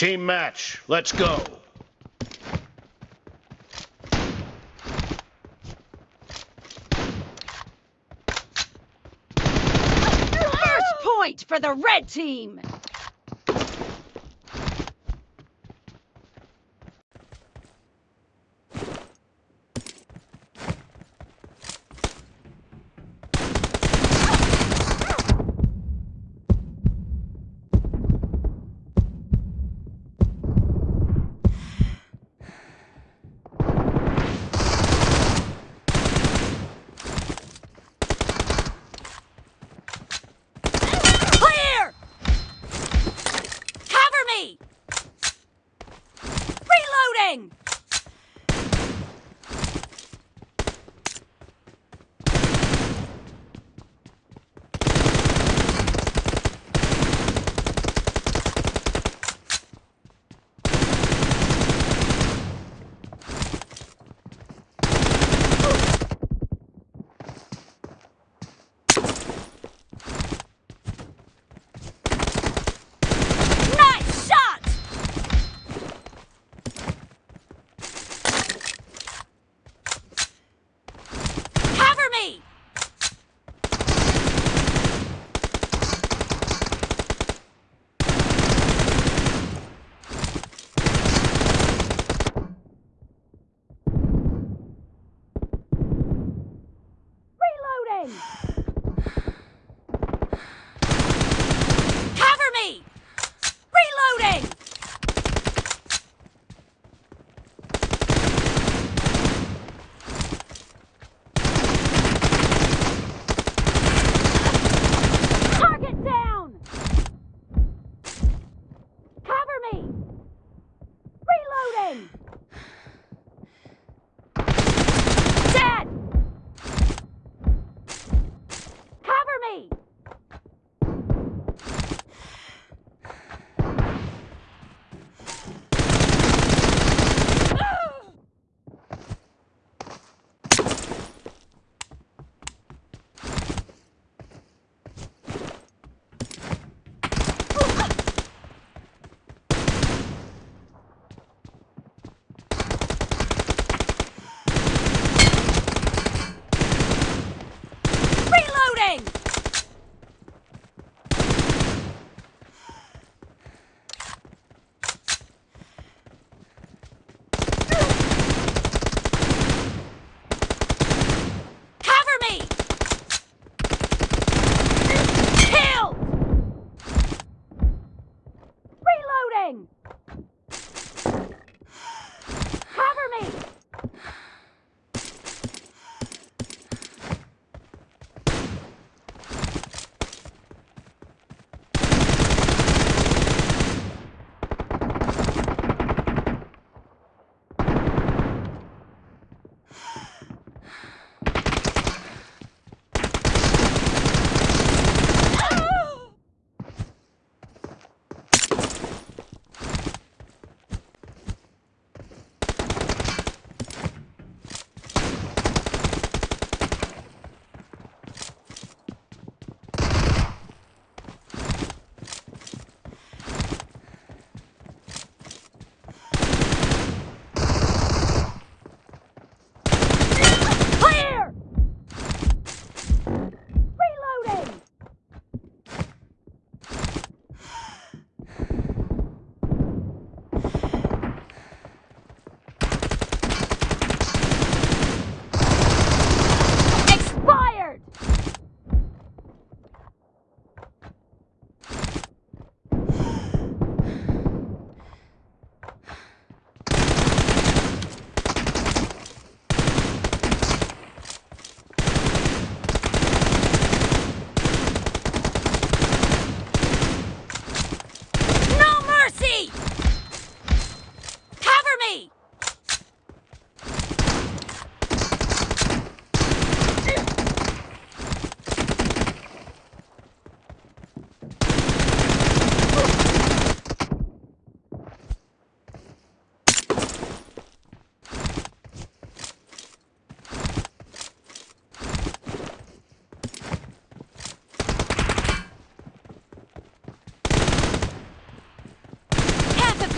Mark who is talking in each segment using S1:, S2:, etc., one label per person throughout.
S1: Team match, let's go.
S2: First point for the red team!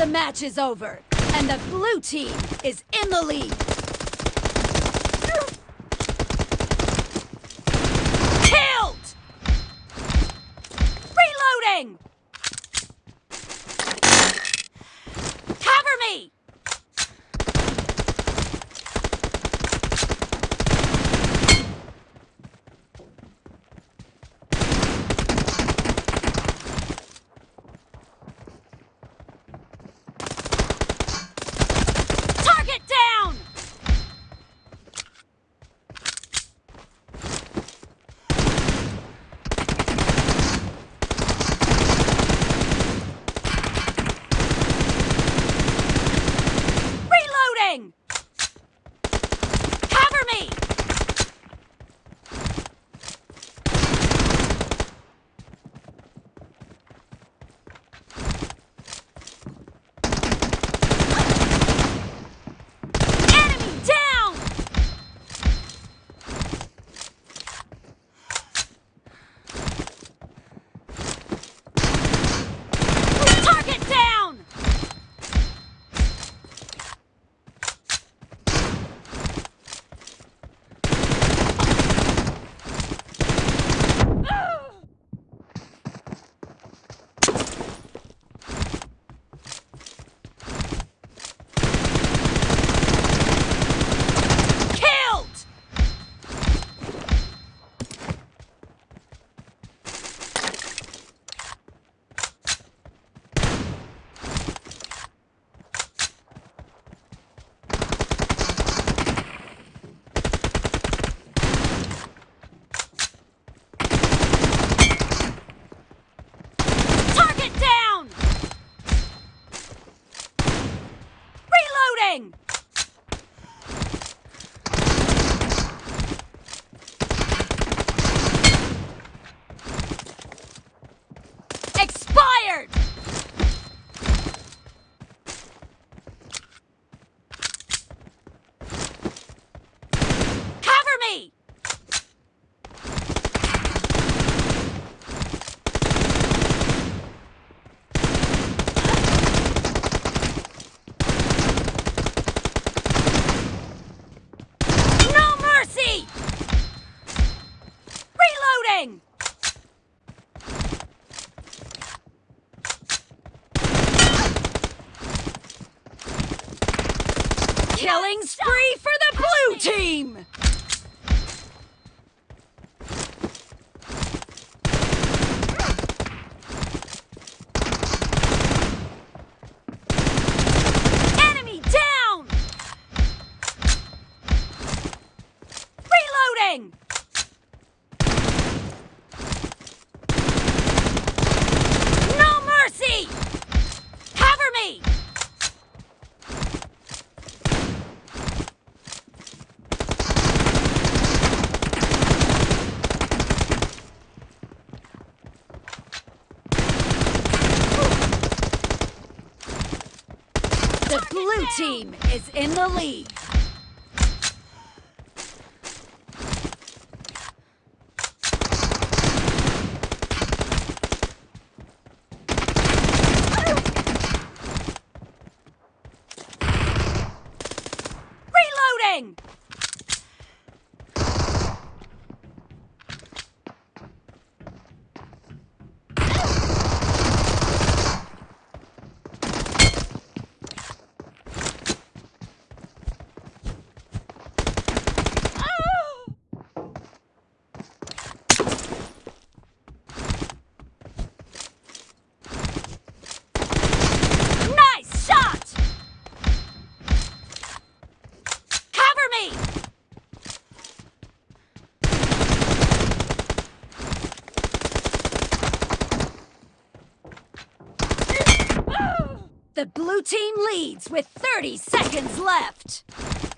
S2: The match is over, and the blue team is in the lead. Killed! Reloading! Reloading! Team is in the lead. Reloading! Nice shot! Cover me! The blue team leads with 30 seconds left.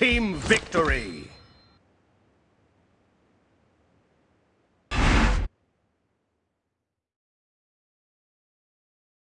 S1: Team victory!